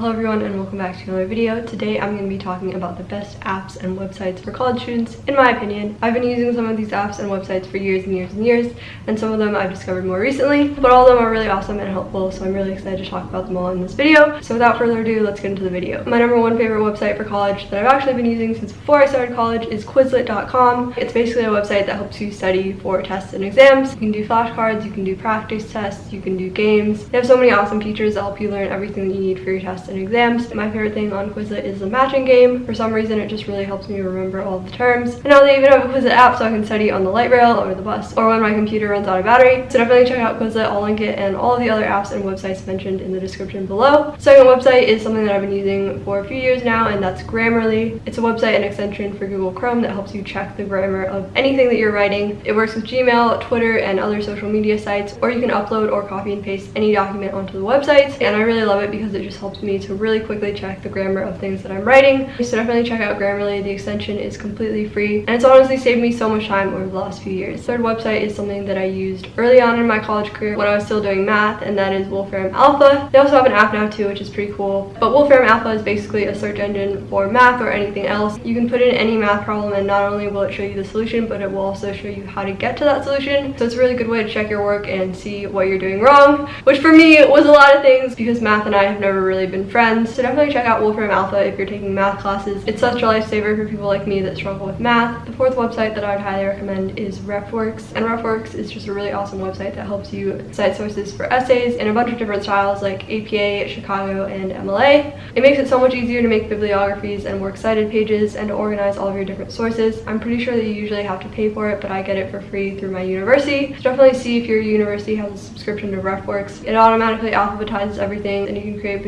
Hello everyone and welcome back to another video. Today I'm going to be talking about the best apps and websites for college students, in my opinion. I've been using some of these apps and websites for years and years and years, and some of them I've discovered more recently, but all of them are really awesome and helpful, so I'm really excited to talk about them all in this video. So without further ado, let's get into the video. My number one favorite website for college that I've actually been using since before I started college is Quizlet.com. It's basically a website that helps you study for tests and exams. You can do flashcards, you can do practice tests, you can do games. They have so many awesome features that help you learn everything that you need for your tests and exams. My favorite thing on Quizlet is the matching game. For some reason, it just really helps me remember all the terms. And now they even have a Quizlet app so I can study on the light rail or the bus or when my computer runs out of battery. So definitely check out Quizlet. I'll link it and all of the other apps and websites mentioned in the description below. Second website is something that I've been using for a few years now and that's Grammarly. It's a website and extension for Google Chrome that helps you check the grammar of anything that you're writing. It works with Gmail, Twitter, and other social media sites or you can upload or copy and paste any document onto the website and I really love it because it just helps me to really quickly check the grammar of things that I'm writing. So definitely check out Grammarly. The extension is completely free and it's honestly saved me so much time over the last few years. Third website is something that I used early on in my college career when I was still doing math and that is Wolfram Alpha. They also have an app now too which is pretty cool. But Wolfram Alpha is basically a search engine for math or anything else. You can put in any math problem and not only will it show you the solution but it will also show you how to get to that solution. So it's a really good way to check your work and see what you're doing wrong, which for me was a lot of things because math and I have never really been friends. So definitely check out Wolfram Alpha if you're taking math classes. It's such a lifesaver for people like me that struggle with math. The fourth website that I would highly recommend is RefWorks. And RefWorks is just a really awesome website that helps you cite sources for essays in a bunch of different styles like APA, Chicago, and MLA. It makes it so much easier to make bibliographies and works cited pages and to organize all of your different sources. I'm pretty sure that you usually have to pay for it, but I get it for free through my university. So definitely see if your university has a subscription to RefWorks. It automatically alphabetizes everything and you can create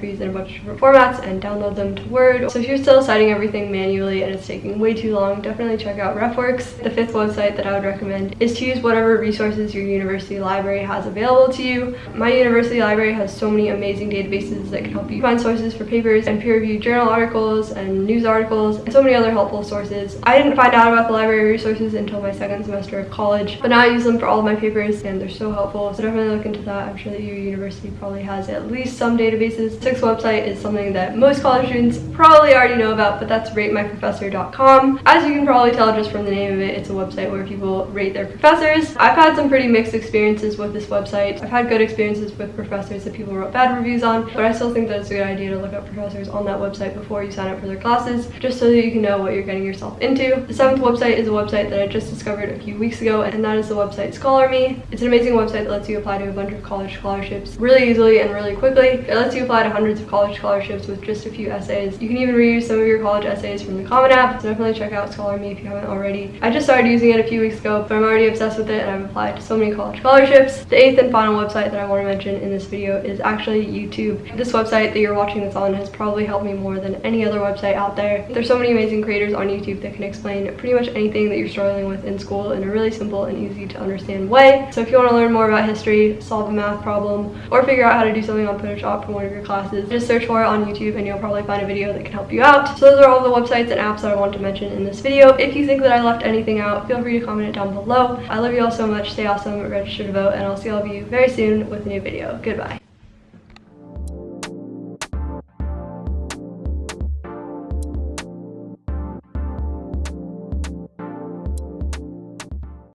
bibliographies in a bunch of different formats and download them to Word. So if you're still citing everything manually and it's taking way too long, definitely check out RefWorks. The fifth website that I would recommend is to use whatever resources your university library has available to you. My university library has so many amazing databases that can help you find sources for papers and peer-reviewed journal articles and news articles and so many other helpful sources. I didn't find out about the library resources until my second semester of college, but now I use them for all of my papers and they're so helpful. So definitely look into that. I'm sure that your university probably has at least some databases. Sixth website is something that most college students probably already know about, but that's ratemyprofessor.com. As you can probably tell just from the name of it, it's a website where people rate their professors. I've had some pretty mixed experiences with this website. I've had good experiences with professors that people wrote bad reviews on, but I still think that it's a good idea to look up professors on that website before you sign up for their classes, just so that you can know what you're getting yourself into. The seventh website is a website that I just discovered a few weeks ago, and that is the website ScholarMe. It's an amazing website that lets you apply to a bunch of college scholarships really easily and really quickly. It lets you apply to hundreds of college scholarships with just a few essays. You can even reuse some of your college essays from the Common App, so definitely check out ScholarMe if you haven't already. I just started using it a few weeks ago, but I'm already obsessed with it and I've applied to so many college scholarships. The eighth and final website that I want to mention in this video is actually YouTube. This website that you're watching this on has probably helped me more than any other website out there. There's so many amazing creators on YouTube that can explain pretty much anything that you're struggling with in school in a really simple and easy to understand way. So if you want to learn more about history, solve a math problem, or figure out how to do something on Photoshop for one of your classes, just search for it on YouTube and you'll probably find a video that can help you out. So those are all the websites and apps that I want to mention in this video. If you think that I left anything out, feel free to comment it down below. I love you all so much. Stay awesome, register to vote, and I'll see all of you very soon with a new video. Goodbye.